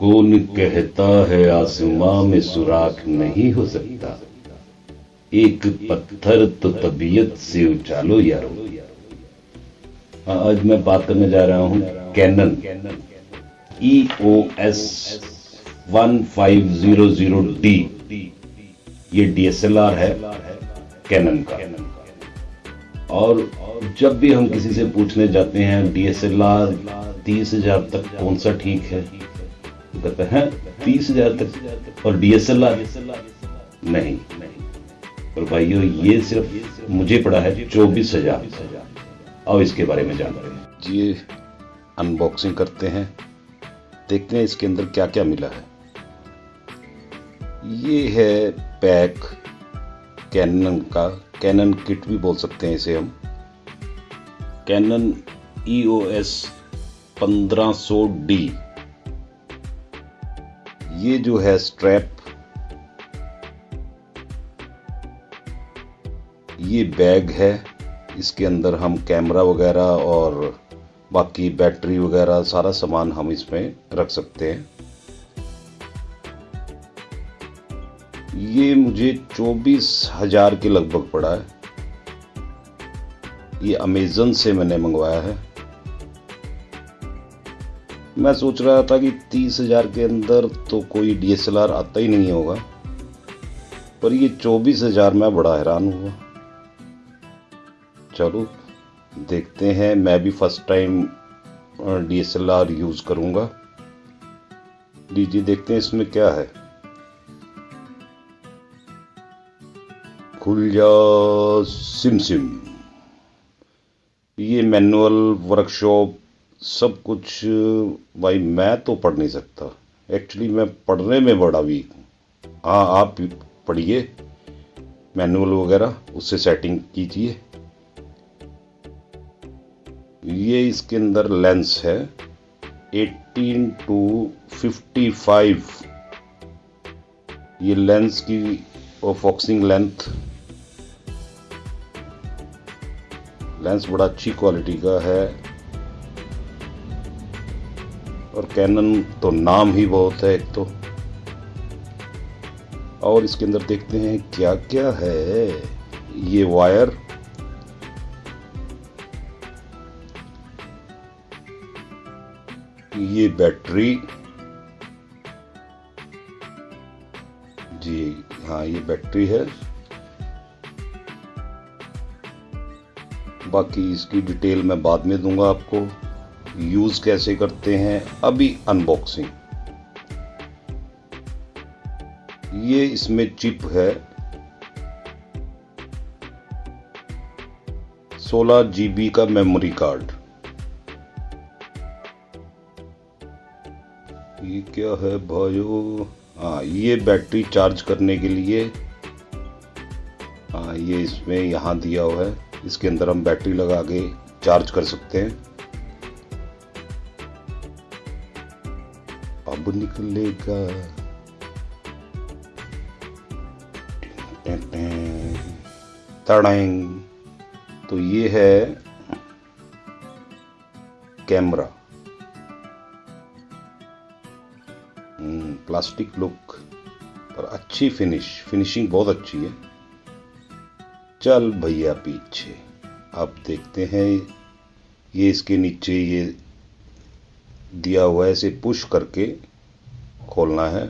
कौन कहता है आसमां में सुराख नहीं हो सकता? एक पत्थर तो तबीयत से उछालो यारो। आज मैं बात करने जा रहा हूँ Canon E O S one five zero zero D ये डीएसएलआर है कैनन का। और जब भी हम किसी से पूछने जाते हैं डीएसएलआर तीस हज़ार तक कौन सा ठीक है? कहते हैं, तीस हज़ार तक, और डीएसएलआर नहीं। और भाइयों, ये सिर्फ़ मुझे पड़ा है चौबीस हज़ार। और इसके बारे में जानते हैं जी अनबॉक्सिंग करते हैं। देखते हैं इसके अंदर क्या क्या मिला है। ये है पैक कैनन का। कैनन किट भी बोल सकते हैं इसे हम। कैनन ई ओ एस पंद्रह सौ डी ये जो है स्ट्रैप ये बैग है। इसके अंदर हम कैमरा वगैरह और बाकी बैटरी वगैरह सारा सामान हम इसमें रख सकते हैं। ये मुझे चौबीस हज़ार के लगभग पड़ा है। ये अमेजन से मैंने मंगवाया है। मैं सोच रहा था कि तीस हज़ार के अंदर तो कोई डीएसएलआर आता ही नहीं होगा, पर ये चौबीस हज़ार में बड़ा हैरान हुआ। चलो, देखते हैं, मैं भी फ़र्स्ट टाइम डीएसएलआर यूज़ करूँगा। लीजिए, देखते हैं इसमें क्या है। खुल जा सिम सिम। ये मैनुअल वर्कशॉप सब कुछ, भाई, मैं तो पढ़ नहीं सकता। एक्चुअली मैं पढ़ने में बड़ा वीक हूँ। हाँ आप पढ़िए मैनुअल वगैरह, उससे सेटिंग कीजिए। ये इसके अंदर लेंस है 18 टू 55 ये लेंस की फोक्सिंग लेंथ लेंस बड़ा अच्छी क्वालिटी का है। और कैनन तो नाम ही बहुत है एक तो। और इसके अंदर देखते हैं क्या क्या है। ये वायर। ये बैटरी। जी हाँ ये बैटरी है। बाकी इसकी डिटेल मैं बाद में दूँगा आपको। यूज़ कैसे करते हैं, अभी अनबॉक्सिंग ये इसमें चिप है। 16 जीबी का मेमोरी कार्ड ये क्या है भाइयों? हाँ ये बैटरी चार्ज करने के लिए। हाँ ये इसमें यहाँ दिया हुआ है। इसके अंदर हम बैटरी लगा के चार्ज कर सकते हैं। अब निकलेगा तड़ेंग तो ये है कैमरा प्लास्टिक लुक पर अच्छी फिनिश फिनिशिंग बहुत अच्छी है चल भैया पीछे अब देखते हैं ये इसके नीचे ये दिया हुआ है, इसे पुश करके खोलना है।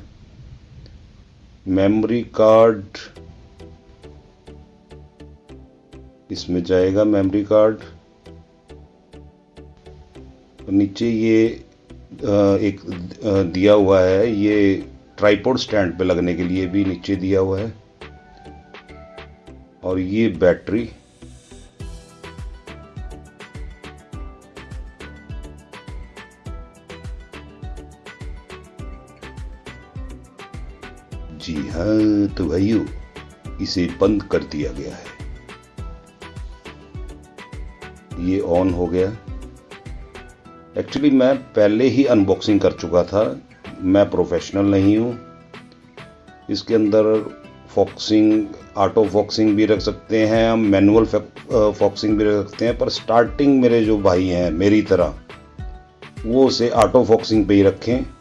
मेमोरी कार्ड इसमें जाएगा मेमोरी कार्ड नीचे ये एक दिया हुआ है, ये ट्राईपोर्ड स्टैंड पे लगने के लिए भी नीचे दिया हुआ है। और ये बैटरी जी हाँ तो भाइयों, इसे बंद कर दिया गया है। ये ऑन हो गया। एक्चुअली मैं पहले ही अनबॉक्सिंग कर चुका था। मैं प्रोफेशनल नहीं हूँ। इसके अंदर फॉक्सिंग ऑटो फॉक्सिंग भी रख सकते हैं हम मैनुअल फॉक्सिंग भी रख सकते हैं, पर स्टार्टिंग मेरे जो भाई हैं, मेरी तरह, वो उसे ऑटो फॉक्सिंग पे ही रखें।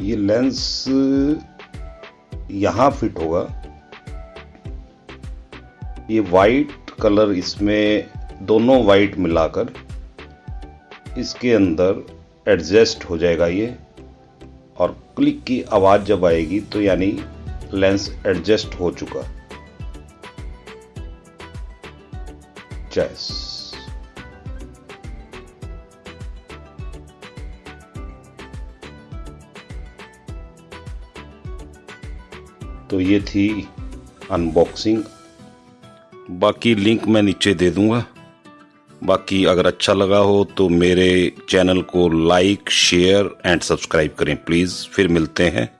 ये लेंस यहाँ फिट होगा। ये वाइट कलर इसमें दोनों वाइट मिलाकर इसके अंदर एडजस्ट हो जाएगा ये। और क्लिक की आवाज़ जब आएगी तो यानी लेंस एडजस्ट हो चुका। चॉइस तो ये थी अनबॉक्सिंग बाकी लिंक मैं नीचे दे दूँगा। बाकी अगर अच्छा लगा हो तो मेरे चैनल को लाइक शेयर एंड सब्सक्राइब करें प्लीज़ फिर मिलते हैं।